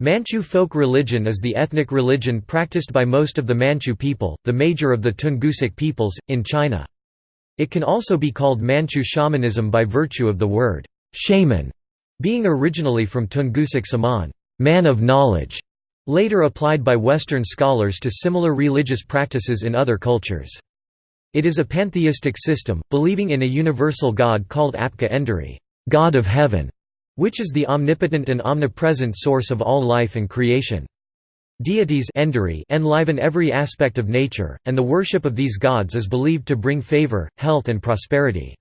Manchu folk religion is the ethnic religion practiced by most of the Manchu people, the major of the Tungusic peoples, in China. It can also be called Manchu shamanism by virtue of the word shaman being originally from Tungusic saman, man of knowledge, later applied by Western scholars to similar religious practices in other cultures. It is a pantheistic system, believing in a universal god called Abka Enduri, god of heaven, which is the omnipotent and omnipresent source of all life and creation. Deities enliven every aspect of nature, and the worship of these gods is believed to bring favor, health and prosperity.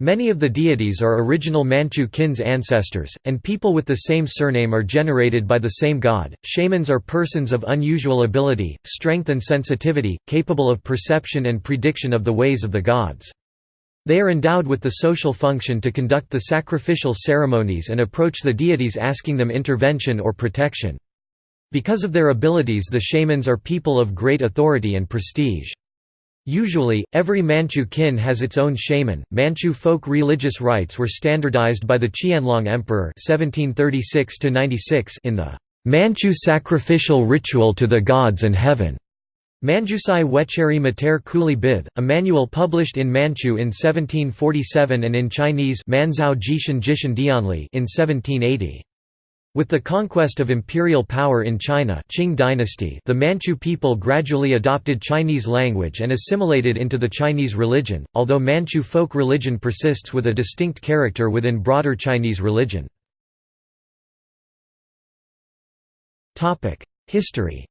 Many of the deities are original Manchu kin's ancestors, and people with the same surname are generated by the same god. Shamans are persons of unusual ability, strength, and sensitivity, capable of perception and prediction of the ways of the gods. They are endowed with the social function to conduct the sacrificial ceremonies and approach the deities asking them intervention or protection. Because of their abilities the shamans are people of great authority and prestige. Usually, every Manchu kin has its own shaman. Manchu folk religious rites were standardized by the Qianlong Emperor (1736–96) in the Manchu sacrificial ritual to the gods and heaven. Manjusai Wecheri Mater Kuli Bith, a manual published in Manchu in 1747 and in Chinese Manzhou Jishan Jishan Dianli in 1780. With the conquest of imperial power in China Qing dynasty, the Manchu people gradually adopted Chinese language and assimilated into the Chinese religion, although Manchu folk religion persists with a distinct character within broader Chinese religion. History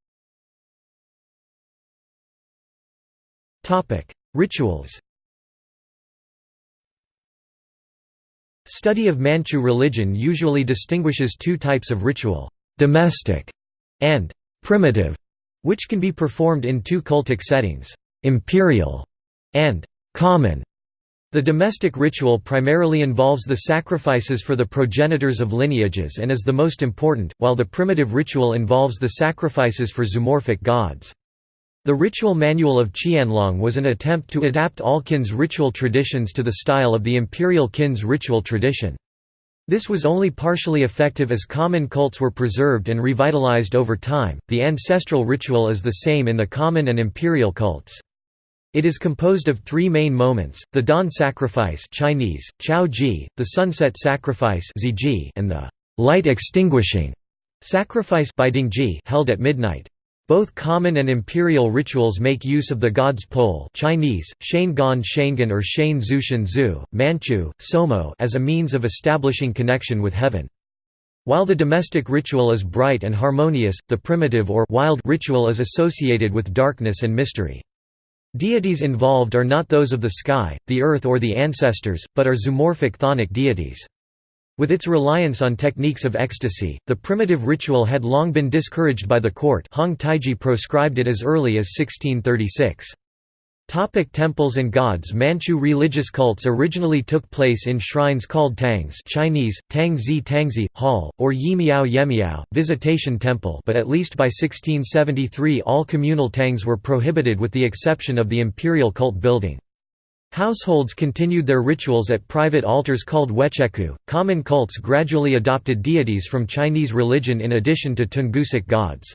Rituals Study of Manchu religion usually distinguishes two types of ritual, domestic and primitive, which can be performed in two cultic settings, imperial and common. The domestic ritual primarily involves the sacrifices for the progenitors of lineages and is the most important, while the primitive ritual involves the sacrifices for zoomorphic gods. The ritual manual of Qianlong was an attempt to adapt all kin's ritual traditions to the style of the imperial kin's ritual tradition. This was only partially effective as common cults were preserved and revitalized over time. The ancestral ritual is the same in the common and imperial cults. It is composed of three main moments: the dawn sacrifice (Chinese: Chao Ji), the sunset sacrifice and the light extinguishing sacrifice held at midnight. Both common and imperial rituals make use of the god's pole Chinese, Shangan Shangan or Shan Zushan Zu, Manchu, Somo as a means of establishing connection with heaven. While the domestic ritual is bright and harmonious, the primitive or wild ritual is associated with darkness and mystery. Deities involved are not those of the sky, the earth or the ancestors, but are zoomorphic chthonic deities. With its reliance on techniques of ecstasy, the primitive ritual had long been discouraged by the court Hong Taiji proscribed it as early as 1636. Topic temples and gods Manchu religious cults originally took place in shrines called tangs Chinese, Tangzi Tangzi, hall, or Yimiao Yemiao, visitation temple but at least by 1673 all communal tangs were prohibited with the exception of the imperial cult building. Households continued their rituals at private altars called wecheku. Common cults gradually adopted deities from Chinese religion in addition to Tungusic gods.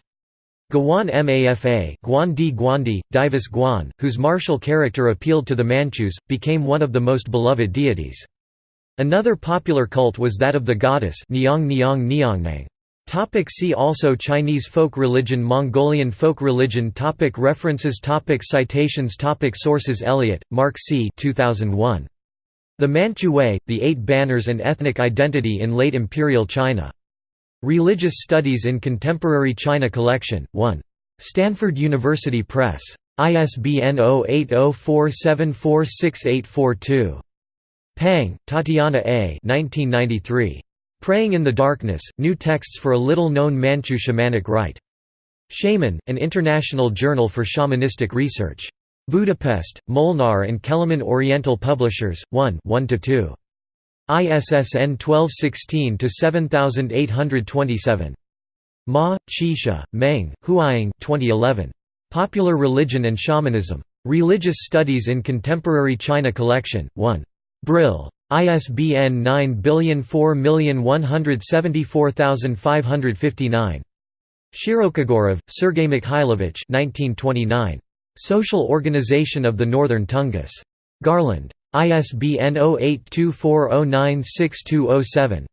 Guan Mafa Guan Di Guandi, Divus Guan, whose martial character appealed to the Manchus, became one of the most beloved deities. Another popular cult was that of the goddess Niang Niang Niangnang. Topic see also Chinese folk religion Mongolian folk religion topic References topic Citations topic Sources Elliott, Mark C. 2001. The Manchu Way, The Eight Banners and Ethnic Identity in Late Imperial China. Religious Studies in Contemporary China Collection, 1. Stanford University Press. ISBN 0804746842. Pang, Tatiana A. 1993. Praying in the Darkness, New Texts for a Little-Known Manchu Shamanic Rite. Shaman, an international journal for shamanistic research. Budapest, Molnar and Kelemen Oriental Publishers, 1 1–2. ISSN 1216-7827. Ma, Qixia, Meng, Huaying 2011. Popular Religion and Shamanism. Religious Studies in Contemporary China Collection, 1. Brill. ISBN 9004174559. Shirokogorov, Sergei Mikhailovich 1929. Social Organization of the Northern Tungus. Garland. ISBN 0824096207.